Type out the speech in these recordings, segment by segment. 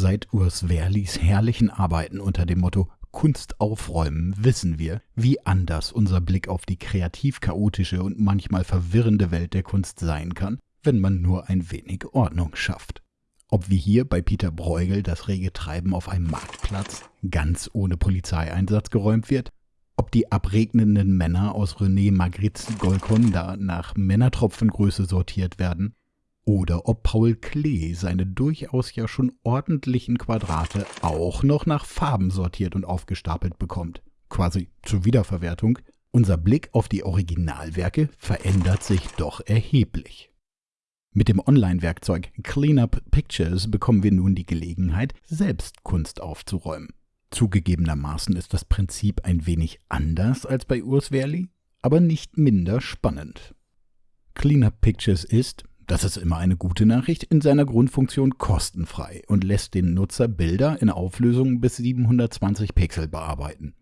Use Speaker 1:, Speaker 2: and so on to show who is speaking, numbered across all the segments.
Speaker 1: Seit Urs Werlis herrlichen Arbeiten unter dem Motto Kunst aufräumen wissen wir, wie anders unser Blick auf die kreativ chaotische und manchmal verwirrende Welt der Kunst sein kann, wenn man nur ein wenig Ordnung schafft. Ob wie hier bei Peter Bruegel das rege Treiben auf einem Marktplatz ganz ohne Polizeieinsatz geräumt wird, ob die abregnenden Männer aus René Magrittes Golconda nach Männertropfengröße sortiert werden oder ob Paul Klee seine durchaus ja schon ordentlichen Quadrate auch noch nach Farben sortiert und aufgestapelt bekommt. Quasi zur Wiederverwertung. Unser Blick auf die Originalwerke verändert sich doch erheblich. Mit dem Online-Werkzeug Cleanup Pictures bekommen wir nun die Gelegenheit, selbst Kunst aufzuräumen. Zugegebenermaßen ist das Prinzip ein wenig anders als bei Urs Werli, aber nicht minder spannend. Cleanup Pictures ist, das ist immer eine gute Nachricht, in seiner Grundfunktion kostenfrei und lässt den Nutzer Bilder in Auflösung bis 720 Pixel bearbeiten.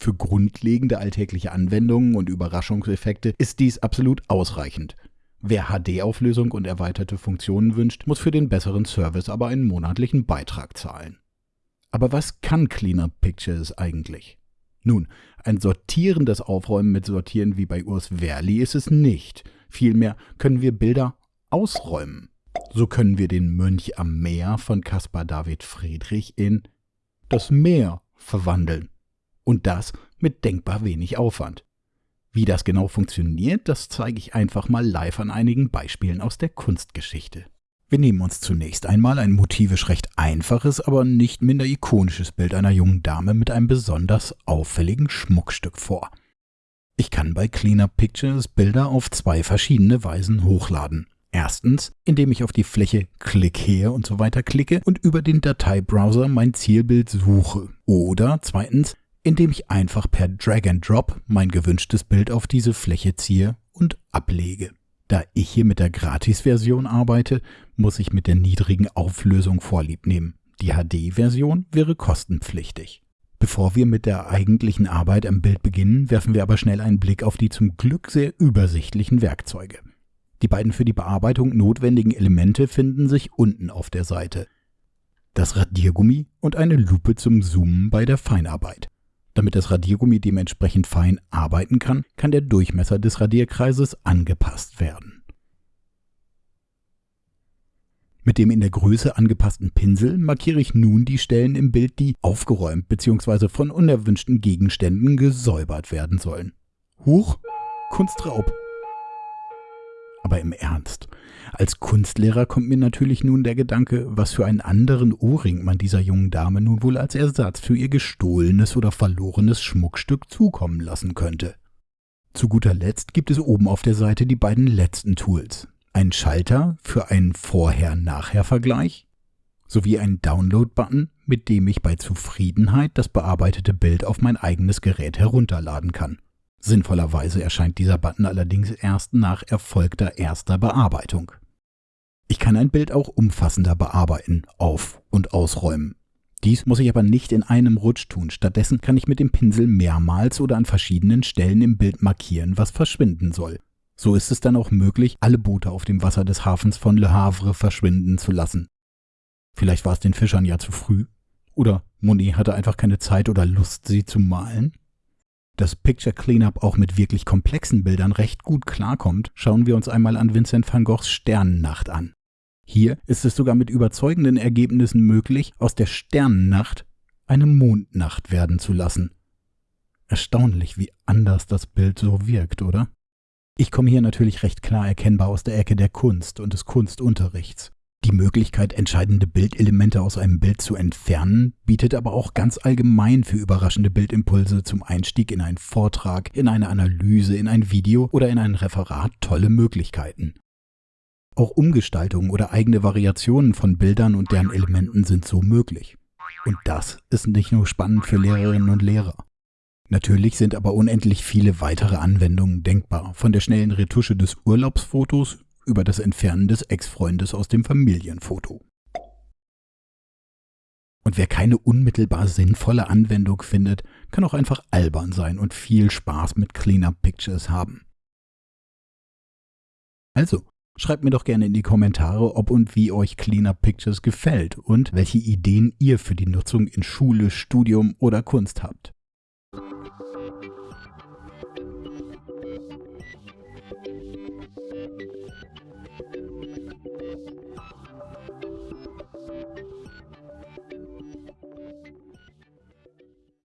Speaker 1: Für grundlegende alltägliche Anwendungen und Überraschungseffekte ist dies absolut ausreichend. Wer HD-Auflösung und erweiterte Funktionen wünscht, muss für den besseren Service aber einen monatlichen Beitrag zahlen. Aber was kann Cleanup Pictures eigentlich? Nun, ein sortierendes Aufräumen mit Sortieren wie bei Urs Verli ist es nicht. Vielmehr können wir Bilder ausräumen. So können wir den Mönch am Meer von Caspar David Friedrich in das Meer verwandeln. Und das mit denkbar wenig Aufwand. Wie das genau funktioniert, das zeige ich einfach mal live an einigen Beispielen aus der Kunstgeschichte. Wir nehmen uns zunächst einmal ein motivisch recht einfaches, aber nicht minder ikonisches Bild einer jungen Dame mit einem besonders auffälligen Schmuckstück vor. Ich kann bei Cleanup Pictures Bilder auf zwei verschiedene Weisen hochladen. Erstens, indem ich auf die Fläche Klick her und so weiter klicke und über den Dateibrowser mein Zielbild suche. Oder zweitens, indem ich einfach per Drag and Drop mein gewünschtes Bild auf diese Fläche ziehe und ablege. Da ich hier mit der Gratis-Version arbeite, muss ich mit der niedrigen Auflösung Vorlieb nehmen. Die HD-Version wäre kostenpflichtig. Bevor wir mit der eigentlichen Arbeit am Bild beginnen, werfen wir aber schnell einen Blick auf die zum Glück sehr übersichtlichen Werkzeuge. Die beiden für die Bearbeitung notwendigen Elemente finden sich unten auf der Seite. Das Radiergummi und eine Lupe zum Zoomen bei der Feinarbeit. Damit das Radiergummi dementsprechend fein arbeiten kann, kann der Durchmesser des Radierkreises angepasst werden. Mit dem in der Größe angepassten Pinsel markiere ich nun die Stellen im Bild, die aufgeräumt bzw. von unerwünschten Gegenständen gesäubert werden sollen. Huch, Kunstraub! Aber im Ernst. Als Kunstlehrer kommt mir natürlich nun der Gedanke, was für einen anderen Ohrring man dieser jungen Dame nun wohl als Ersatz für ihr gestohlenes oder verlorenes Schmuckstück zukommen lassen könnte. Zu guter Letzt gibt es oben auf der Seite die beiden letzten Tools. Ein Schalter für einen Vorher-Nachher-Vergleich sowie einen Download-Button, mit dem ich bei Zufriedenheit das bearbeitete Bild auf mein eigenes Gerät herunterladen kann. Sinnvollerweise erscheint dieser Button allerdings erst nach erfolgter erster Bearbeitung. Ich kann ein Bild auch umfassender bearbeiten, auf- und ausräumen. Dies muss ich aber nicht in einem Rutsch tun. Stattdessen kann ich mit dem Pinsel mehrmals oder an verschiedenen Stellen im Bild markieren, was verschwinden soll. So ist es dann auch möglich, alle Boote auf dem Wasser des Hafens von Le Havre verschwinden zu lassen. Vielleicht war es den Fischern ja zu früh. Oder Monet hatte einfach keine Zeit oder Lust, sie zu malen. Dass Picture Cleanup auch mit wirklich komplexen Bildern recht gut klarkommt, schauen wir uns einmal an Vincent van Goghs Sternennacht an. Hier ist es sogar mit überzeugenden Ergebnissen möglich, aus der Sternennacht eine Mondnacht werden zu lassen. Erstaunlich, wie anders das Bild so wirkt, oder? Ich komme hier natürlich recht klar erkennbar aus der Ecke der Kunst und des Kunstunterrichts. Die Möglichkeit, entscheidende Bildelemente aus einem Bild zu entfernen, bietet aber auch ganz allgemein für überraschende Bildimpulse zum Einstieg in einen Vortrag, in eine Analyse, in ein Video oder in ein Referat tolle Möglichkeiten. Auch Umgestaltungen oder eigene Variationen von Bildern und deren Elementen sind so möglich. Und das ist nicht nur spannend für Lehrerinnen und Lehrer. Natürlich sind aber unendlich viele weitere Anwendungen denkbar, von der schnellen Retusche des Urlaubsfotos über das Entfernen des Ex-Freundes aus dem Familienfoto. Und wer keine unmittelbar sinnvolle Anwendung findet, kann auch einfach albern sein und viel Spaß mit Cleanup Pictures haben. Also, Schreibt mir doch gerne in die Kommentare, ob und wie euch Cleanup Pictures gefällt und welche Ideen ihr für die Nutzung in Schule, Studium oder Kunst habt.